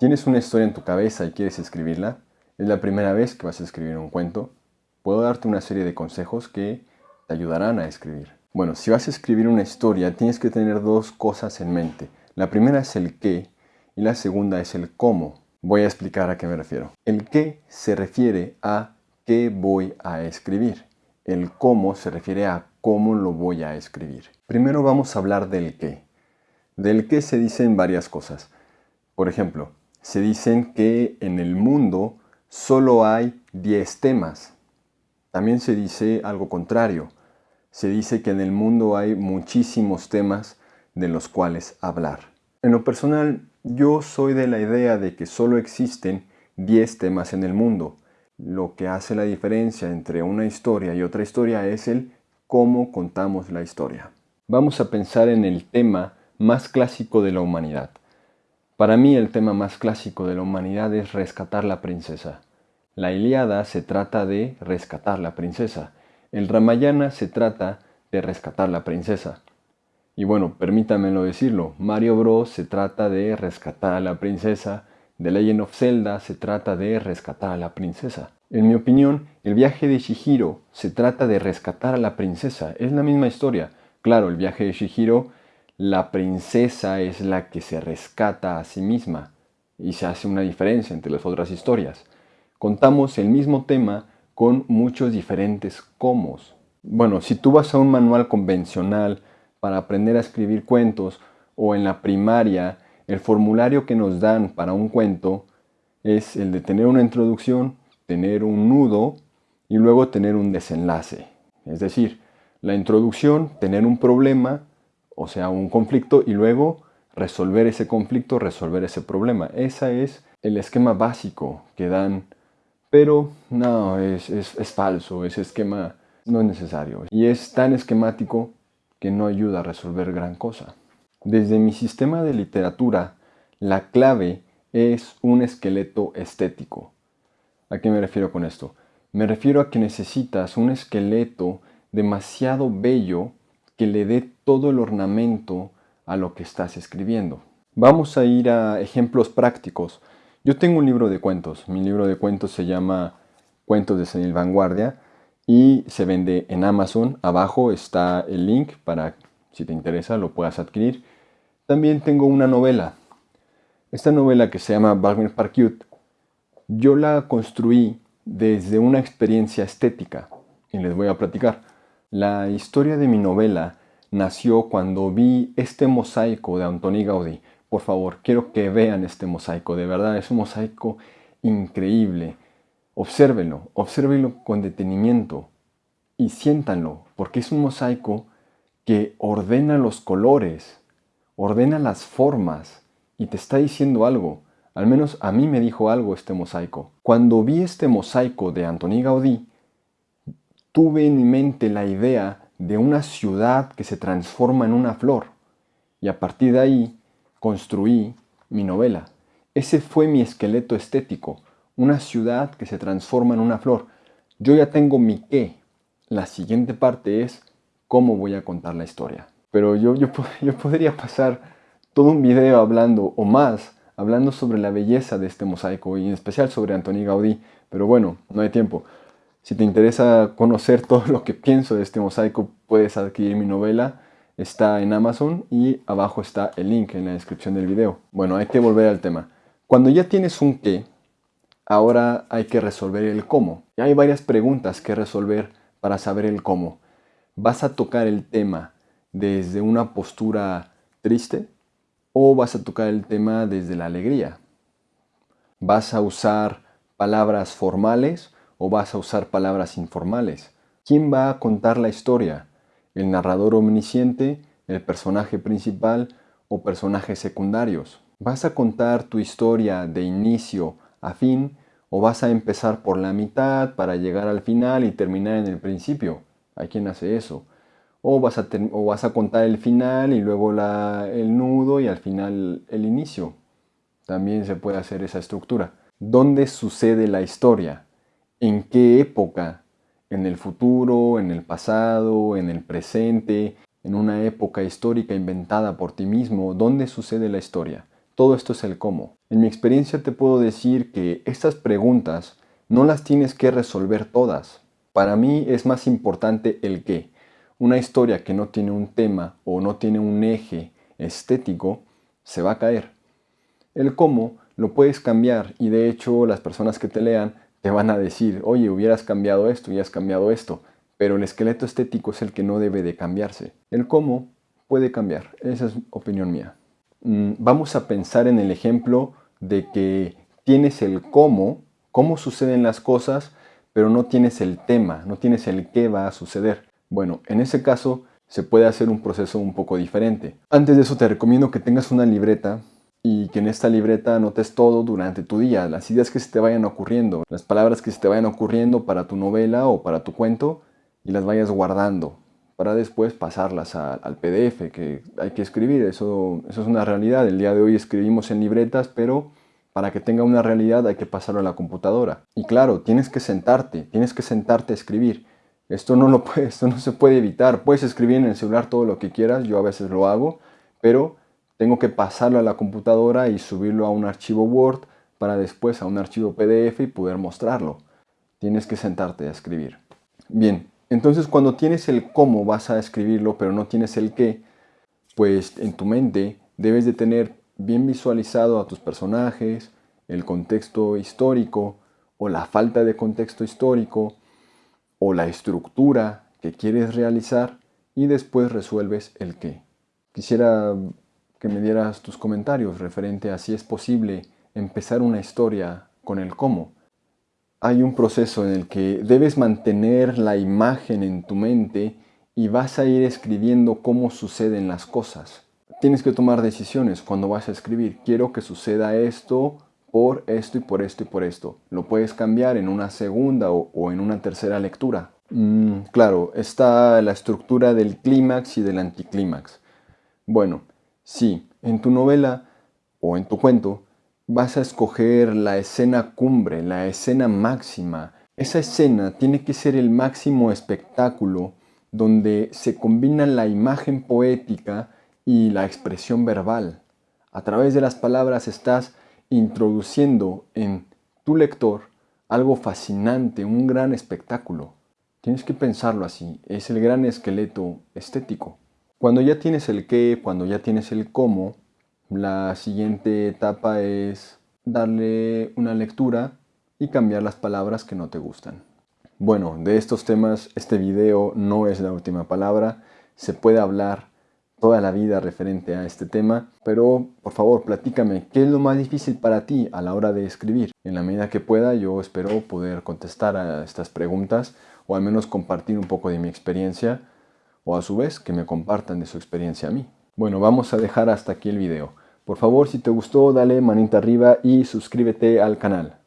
¿Tienes una historia en tu cabeza y quieres escribirla? ¿Es la primera vez que vas a escribir un cuento? Puedo darte una serie de consejos que te ayudarán a escribir. Bueno, si vas a escribir una historia, tienes que tener dos cosas en mente. La primera es el qué y la segunda es el cómo. Voy a explicar a qué me refiero. El qué se refiere a qué voy a escribir. El cómo se refiere a cómo lo voy a escribir. Primero vamos a hablar del qué. Del qué se dicen varias cosas. Por ejemplo, se dicen que en el mundo solo hay 10 temas. También se dice algo contrario. Se dice que en el mundo hay muchísimos temas de los cuales hablar. En lo personal, yo soy de la idea de que solo existen 10 temas en el mundo. Lo que hace la diferencia entre una historia y otra historia es el cómo contamos la historia. Vamos a pensar en el tema más clásico de la humanidad, para mí el tema más clásico de la humanidad es rescatar la princesa. La Iliada se trata de rescatar la princesa. El Ramayana se trata de rescatar la princesa. Y bueno, permítanmelo decirlo, Mario Bros se trata de rescatar a la princesa, The Legend of Zelda se trata de rescatar a la princesa. En mi opinión, el viaje de Shihiro se trata de rescatar a la princesa. Es la misma historia. Claro, el viaje de Shihiro la princesa es la que se rescata a sí misma y se hace una diferencia entre las otras historias. Contamos el mismo tema con muchos diferentes cómo. Bueno, si tú vas a un manual convencional para aprender a escribir cuentos o en la primaria, el formulario que nos dan para un cuento es el de tener una introducción, tener un nudo y luego tener un desenlace. Es decir, la introducción, tener un problema, o sea, un conflicto y luego resolver ese conflicto, resolver ese problema. Ese es el esquema básico que dan, pero no, es, es falso, ese esquema no es necesario. Y es tan esquemático que no ayuda a resolver gran cosa. Desde mi sistema de literatura, la clave es un esqueleto estético. ¿A qué me refiero con esto? Me refiero a que necesitas un esqueleto demasiado bello que le dé todo el ornamento a lo que estás escribiendo. Vamos a ir a ejemplos prácticos. Yo tengo un libro de cuentos. Mi libro de cuentos se llama Cuentos de Senil Vanguardia y se vende en Amazon. Abajo está el link para, si te interesa, lo puedas adquirir. También tengo una novela. Esta novela que se llama Wagner Parkut, yo la construí desde una experiencia estética y les voy a platicar. La historia de mi novela nació cuando vi este mosaico de Antoni Gaudí. Por favor, quiero que vean este mosaico, de verdad es un mosaico increíble. Obsérvenlo, obsérvenlo con detenimiento y siéntanlo, porque es un mosaico que ordena los colores, ordena las formas y te está diciendo algo. Al menos a mí me dijo algo este mosaico. Cuando vi este mosaico de Antoni Gaudí, tuve en mente la idea de una ciudad que se transforma en una flor y a partir de ahí construí mi novela. Ese fue mi esqueleto estético, una ciudad que se transforma en una flor. Yo ya tengo mi qué. La siguiente parte es cómo voy a contar la historia. Pero yo, yo, yo podría pasar todo un video hablando o más, hablando sobre la belleza de este mosaico y en especial sobre Antoni Gaudí. Pero bueno, no hay tiempo. Si te interesa conocer todo lo que pienso de este mosaico, puedes adquirir mi novela. Está en Amazon y abajo está el link en la descripción del video. Bueno, hay que volver al tema. Cuando ya tienes un qué, ahora hay que resolver el cómo. Y hay varias preguntas que resolver para saber el cómo. ¿Vas a tocar el tema desde una postura triste o vas a tocar el tema desde la alegría? ¿Vas a usar palabras formales o vas a usar palabras informales? ¿Quién va a contar la historia? ¿El narrador omnisciente, el personaje principal o personajes secundarios? ¿Vas a contar tu historia de inicio a fin o vas a empezar por la mitad para llegar al final y terminar en el principio? ¿Hay quien hace eso? O vas a, contar el final y luego el nudo y al final el inicio. También se puede hacer esa estructura. ¿Dónde sucede la historia? En qué época, en el futuro, en el pasado, en el presente, en una época histórica inventada por ti mismo, dónde sucede la historia. Todo esto es el cómo. En mi experiencia te puedo decir que estas preguntas no las tienes que resolver todas. Para mí es más importante el qué. Una historia que no tiene un tema o no tiene un eje estético se va a caer. El cómo lo puedes cambiar y de hecho las personas que te lean te van a decir, oye, hubieras cambiado esto y has cambiado esto, pero el esqueleto estético es el que no debe de cambiarse. El cómo puede cambiar, esa es opinión mía. Mm, vamos a pensar en el ejemplo de que tienes el cómo, cómo suceden las cosas, pero no tienes el tema, no tienes el qué va a suceder. Bueno, en ese caso se puede hacer un proceso un poco diferente. Antes de eso te recomiendo que tengas una libreta y que en esta libreta anotes todo durante tu día, las ideas que se te vayan ocurriendo, las palabras que se te vayan ocurriendo para tu novela o para tu cuento y las vayas guardando para después pasarlas al PDF que hay que escribir. Eso, eso es una realidad. El día de hoy escribimos en libretas, pero para que tenga una realidad hay que pasarlo a la computadora. Y claro, tienes que sentarte, tienes que sentarte a escribir. Esto no, lo puede, esto no se puede evitar. Puedes escribir en el celular todo lo que quieras, yo a veces lo hago, pero tengo que pasarlo a la computadora y subirlo a un archivo Word para después a un archivo PDF y poder mostrarlo. Tienes que sentarte a escribir. Bien, entonces cuando tienes el cómo vas a escribirlo pero no tienes el qué, pues en tu mente debes de tener bien visualizado a tus personajes, el contexto histórico o la falta de contexto histórico o la estructura que quieres realizar y después resuelves el qué. Quisiera que me dieras tus comentarios referente a si es posible empezar una historia con el cómo. Hay un proceso en el que debes mantener la imagen en tu mente y vas a ir escribiendo cómo suceden las cosas. Tienes que tomar decisiones cuando vas a escribir. Quiero que suceda esto por esto y por esto y por esto. Lo puedes cambiar en una segunda o, en una tercera lectura. Mm, claro, está la estructura del clímax y del anticlímax. Bueno, Sí, en tu novela o en tu cuento vas a escoger la escena cumbre, la escena máxima. Esa escena tiene que ser el máximo espectáculo donde se combina la imagen poética y la expresión verbal. A través de las palabras estás introduciendo en tu lector algo fascinante, un gran espectáculo. Tienes que pensarlo así, es el gran esqueleto estético. Cuando ya tienes el qué, cuando ya tienes el cómo, la siguiente etapa es darle una lectura y cambiar las palabras que no te gustan. Bueno, de estos temas este video no es la última palabra, se puede hablar toda la vida referente a este tema, pero por favor platícame, ¿qué es lo más difícil para ti a la hora de escribir? En la medida que pueda yo espero poder contestar a estas preguntas o al menos compartir un poco de mi experiencia o a su vez que me compartan de su experiencia a mí. Bueno, vamos a dejar hasta aquí el video. Por favor, si te gustó, dale manita arriba y suscríbete al canal.